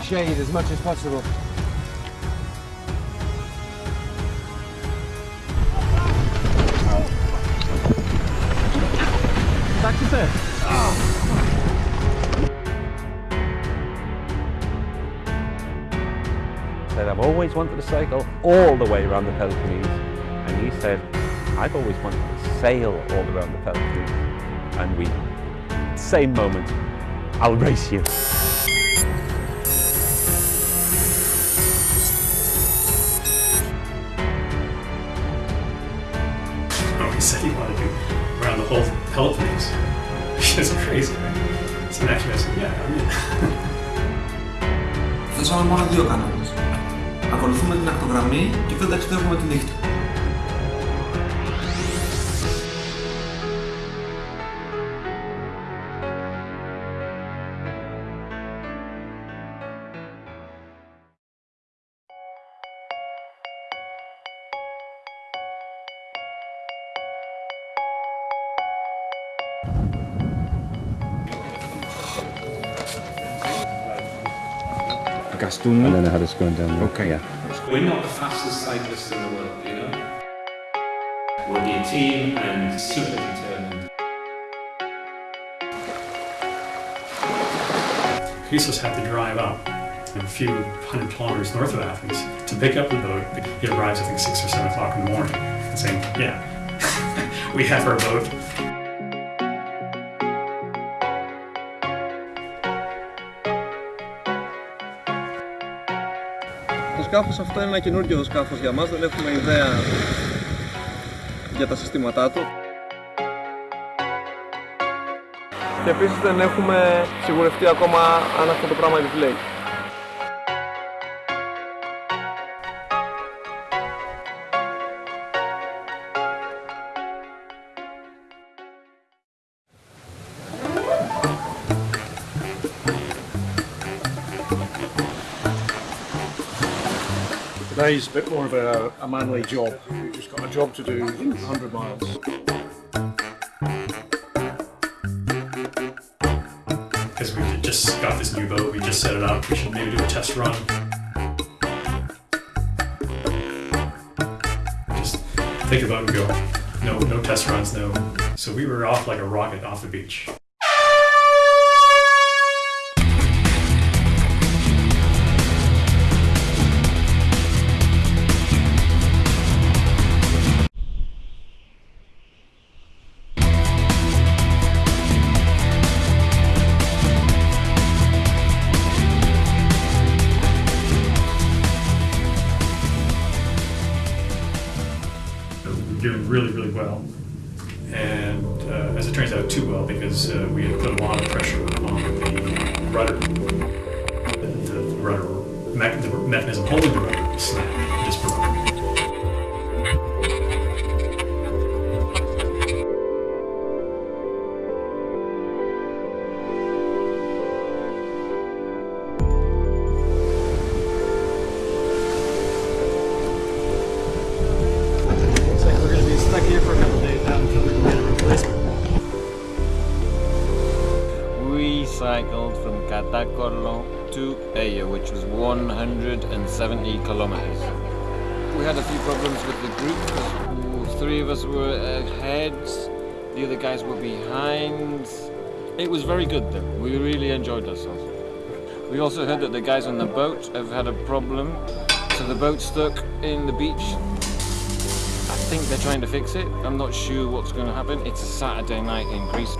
to the shade as much as possible. said, I've always wanted to cycle all the way around the Peloponnese. And he said, I've always wanted to sail all around the Peloponnese. And we, same moment, I'll race you. around the whole Peloponnese. It's crazy, right? So naturally I said, yeah, I'm in. Θέσαμε μόνο δύο κανόνες. Ακολουθούμε την ακτογραμμή και δεν ταξιδεύουμε τη νύχτα. Gastouni. I don't know how to go down there. Okay. Yeah. We're not the fastest cyclists in the world, you know? We'll be a team and super determined. Christos had to drive up a few hundred kilometers north of Athens to pick up the boat. He arrives, I think, six or seven o'clock in the morning and saying, yeah, we have our boat. Το σκάφος αυτό είναι ένα καινούργιο σκάφος για μας, δεν έχουμε ιδέα για τα συστήματά του. Και επίσης δεν έχουμε σιγουρευτεί ακόμα αν αυτό το πράγμα επιπλέει. Today's a bit more of a, a manly job. We've just got a job to do 100 miles. Because we just got this new boat, we just set it up, we should maybe do a test run. Just think about it and go, no, no test runs, no. So we were off like a rocket off the beach. The To Eya, which was 170 kilometers. We had a few problems with the group because three of us were ahead, the other guys were behind. It was very good though. We really enjoyed ourselves. We also heard that the guys on the boat have had a problem, so the boat's stuck in the beach. I think they're trying to fix it. I'm not sure what's going to happen. It's a Saturday night in Greece.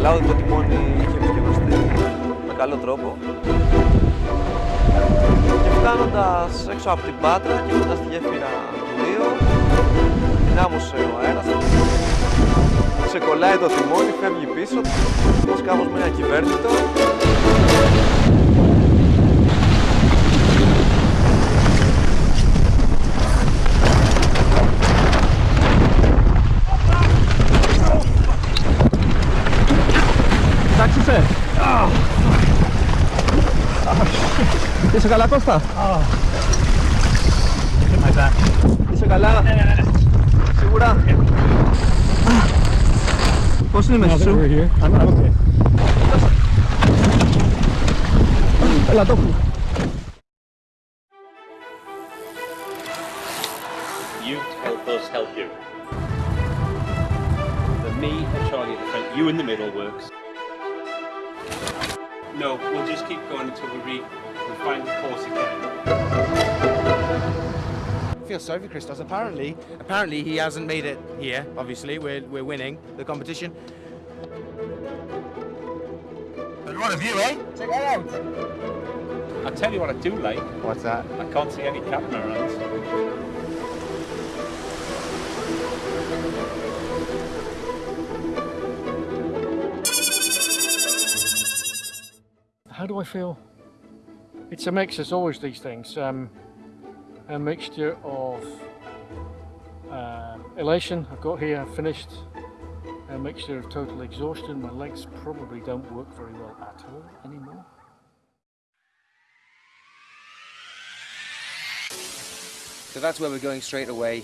Όλα φαινόταν καλά, ότι το τιμόνι είχε επισκευαστεί με καλό τρόπο. Και φτάνοντας έξω από την Πάτρα και κοντά στη γέφυρα του Ρίου, δυνάμωσε ο αέρας, ξεκολλάει το τιμόνι, φεύγει πίσω, το σκάφος μένει ακυβέρνητο ¿Eso acá la costa? Oh. My back. ¿Eso acá la...? ¿Segura? Yeah. Ah. What's the message? No, we're here. I'm, okay. La tofu. You help us help you. The me, and Charlie at the front, you in the middle works. No, we'll just keep going until we read, we find the course again. I feel sorry for Christos. Apparently, apparently he hasn't made it here. Obviously, we're we're winning the competition. But what a view, eh? Check that out. I'll tell you what I do like. What's that? I can't see any catamarans. How do I feel? It's a mix, as always, these things. Um, a mixture of uh, elation, I've got here, I've finished. A mixture of total exhaustion, my legs probably don't work very well at all anymore. So that's where we're going straight away.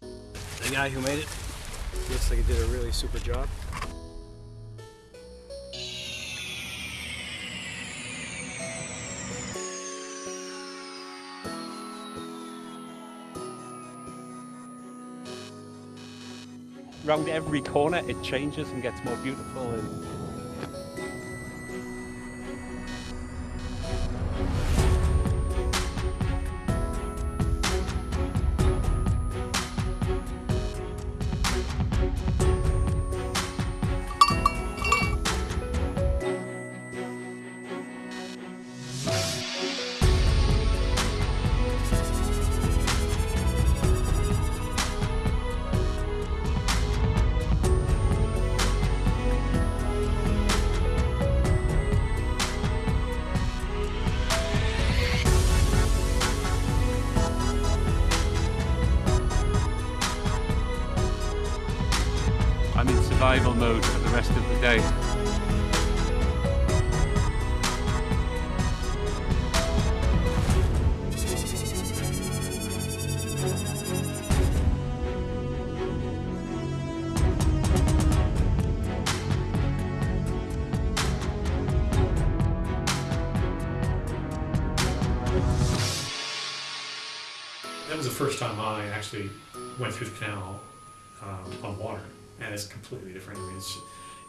The guy who made it looks like he did a really super job. Round every corner it changes and gets more beautiful and day. That was the first time I actually went through the canal um, on water, and it's completely different. I mean,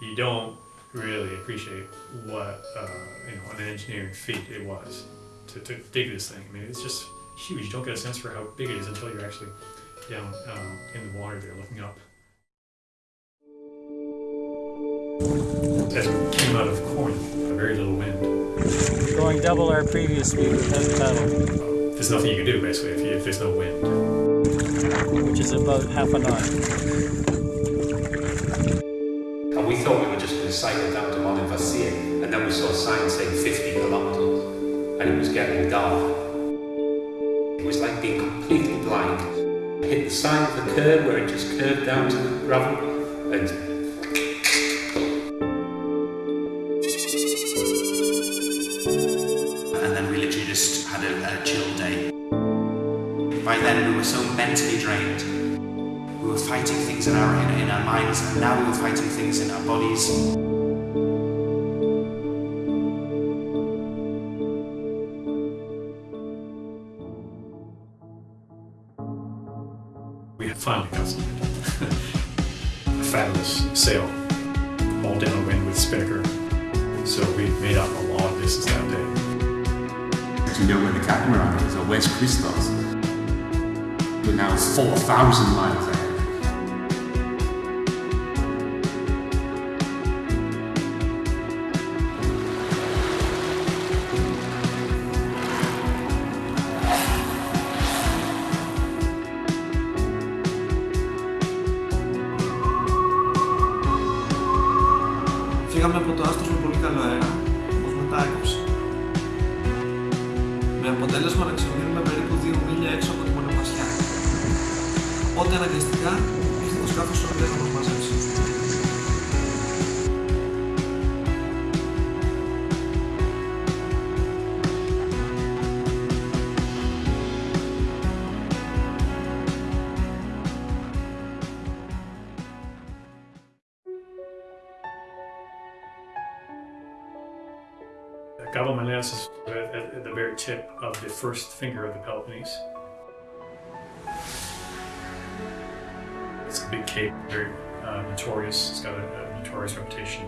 you don't really appreciate what uh, you know an engineering feat it was to, to dig this thing. I mean, it's just huge. You don't get a sense for how big it is until you're actually down um, in the water there looking up. As we came out of Corinth, very little wind. Going double our previous speed with without paddle, There's nothing you can do basically if, you, if there's no wind. which is about half a knot. Hit the side of the curb where it just curved down to the gravel, and and then we literally just had a, a chill day. By then, we were so mentally drained. We were fighting things in our in, in our minds, and now we were fighting things in our bodies. We had finally got some a fabulous sail, all downwind with spinnaker. So we made up a long distance that day. do you know where the catamaran is, or where's Christos? We're now 4,000 miles Φύγαμε από το άστρο με πολύ καλό αέρα, όμως μετά έκοψε. Με αποτέλεσμα να ξεμείνουμε περίπου 2 μίλια έξω από τη μονοπασιά. Οπότε αναγκαστικά ήρθε το σκάφος στο να μας μαζέψει. Gabomeleos is at, at- at the very tip of the first finger of the Peloponnese. It's a big cape, very uh, notorious. It's got a, a notorious reputation.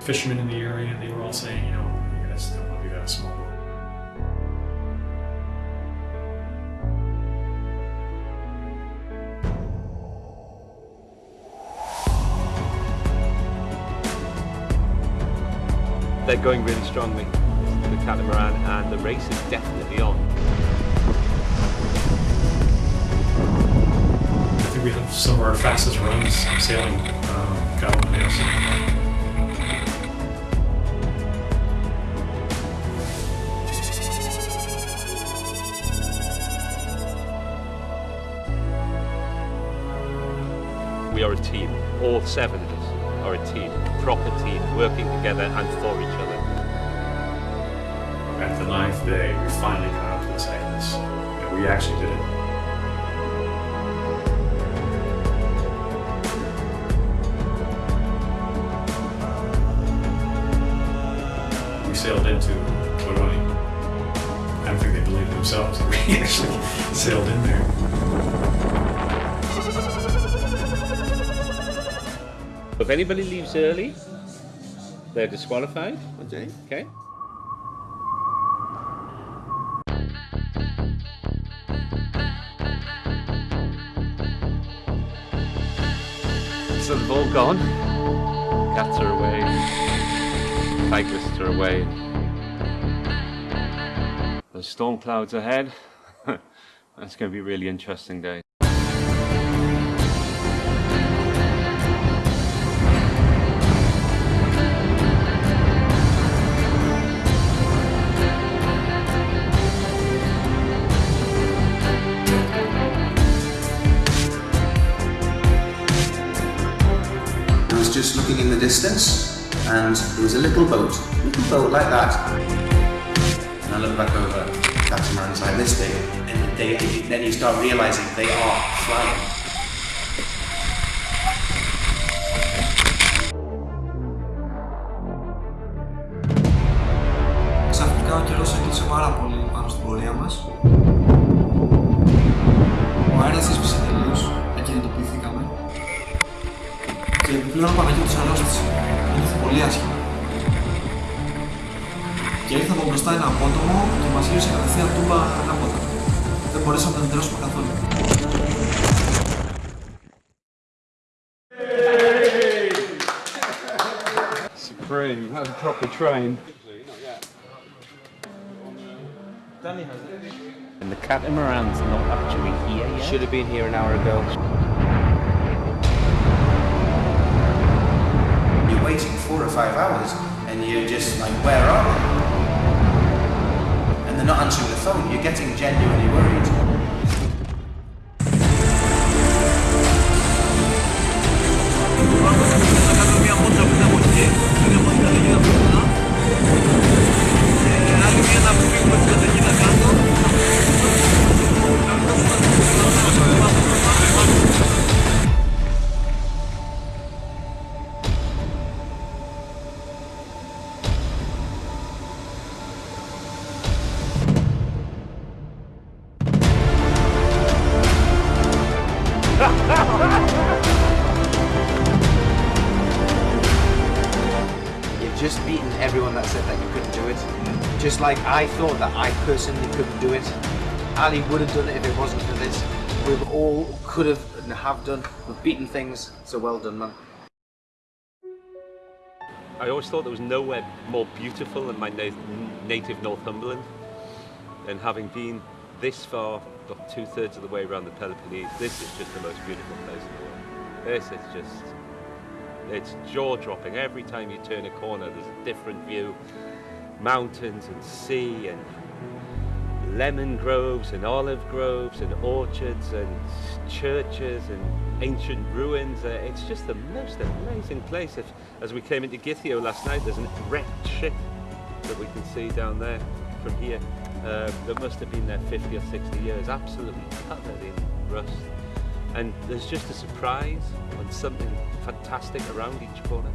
Fishermen in the area, they were all saying, you know, you guys don't want to be that small. They're going really strongly, the catamaran, and the race is definitely on. I think we have some of our fastest runs sailing uh, Gabomeleos. We are a team. All seven of us are a team, team, working together and for each other. At the ninth day, we finally got out to the Cyclades. And we actually did it. If anybody leaves early, they're disqualified. Okay. Okay. So they've all gone. Cats are away. Cyclists are away. There's storm clouds ahead. That's going to be a really interesting day. Distance, and there was a little boat, little boat like that. And I look back over, catamarans like this big, and then you start realizing they are flying. και μας γύρισε κατευθείαν τούμπα ανάποδα. Δεν μπορέσαμε να την τρώσουμε καθόλου. Supreme, that was proper train. And the catamaran's not actually here yet. Should have been here an hour ago. You're waiting four or five hours, and you're just like, where are they? Not answering the phone. You're getting genuinely worried. Just beaten everyone that said that you couldn't do it. Just like I thought that I personally couldn't do it. Ali would have done it if it wasn't for this. We all could have and have done. We've beaten things, so well done, man. I always thought there was nowhere more beautiful than my na- native Northumberland. And having been this far, got two thirds of the way around the Peloponnese, this is just the most beautiful place in the world. This is just, it's jaw dropping. Every time you turn a corner, there's a different view. Mountains and sea and lemon groves and olive groves and orchards and churches and ancient ruins. Uh, it's just the most amazing place. If, as we came into Githio last night, there's a wrecked ship that we can see down there from here uh, that must have been there 50 or 60 years, absolutely covered in rust. And there's just a surprise and something fantastic around each corner.